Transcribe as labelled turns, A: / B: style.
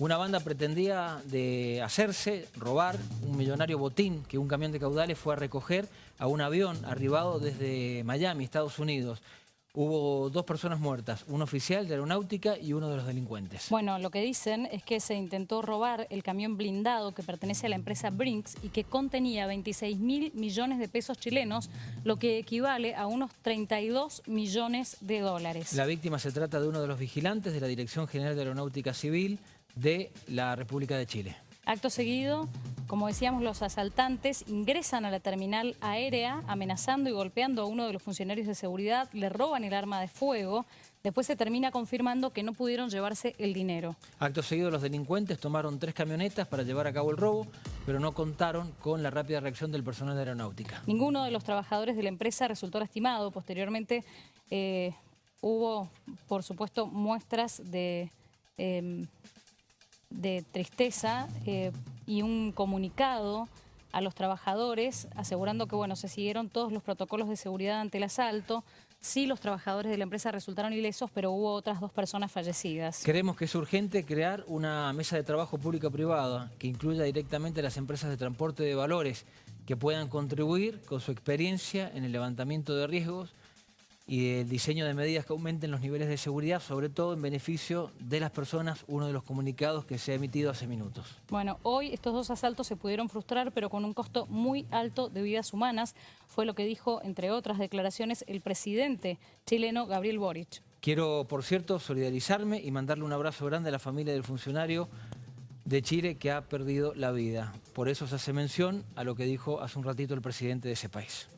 A: Una banda pretendía de hacerse, robar un millonario botín que un camión de caudales fue a recoger a un avión arribado desde Miami, Estados Unidos. Hubo dos personas muertas, un oficial de aeronáutica y uno de los delincuentes.
B: Bueno, lo que dicen es que se intentó robar el camión blindado que pertenece a la empresa Brinks y que contenía 26 mil millones de pesos chilenos, lo que equivale a unos 32 millones de dólares.
A: La víctima se trata de uno de los vigilantes de la Dirección General de Aeronáutica Civil de la República de Chile.
B: Acto seguido, como decíamos, los asaltantes ingresan a la terminal aérea amenazando y golpeando a uno de los funcionarios de seguridad, le roban el arma de fuego, después se termina confirmando que no pudieron llevarse el dinero.
A: Acto seguido, los delincuentes tomaron tres camionetas para llevar a cabo el robo, pero no contaron con la rápida reacción del personal de aeronáutica.
B: Ninguno de los trabajadores de la empresa resultó lastimado. Posteriormente eh, hubo, por supuesto, muestras de... Em, de tristeza eh, y un comunicado a los trabajadores asegurando que bueno, se siguieron todos los protocolos de seguridad ante el asalto. Sí, los trabajadores de la empresa resultaron ilesos, pero hubo otras dos personas fallecidas.
A: Creemos que es urgente crear una mesa de trabajo pública-privada que incluya directamente a las empresas de transporte de valores que puedan contribuir con su experiencia en el levantamiento de riesgos y el diseño de medidas que aumenten los niveles de seguridad, sobre todo en beneficio de las personas, uno de los comunicados que se ha emitido hace minutos.
B: Bueno, hoy estos dos asaltos se pudieron frustrar, pero con un costo muy alto de vidas humanas, fue lo que dijo, entre otras declaraciones, el presidente chileno Gabriel Boric.
A: Quiero, por cierto, solidarizarme y mandarle un abrazo grande a la familia del funcionario de Chile que ha perdido la vida. Por eso se hace mención a lo que dijo hace un ratito el presidente de ese país.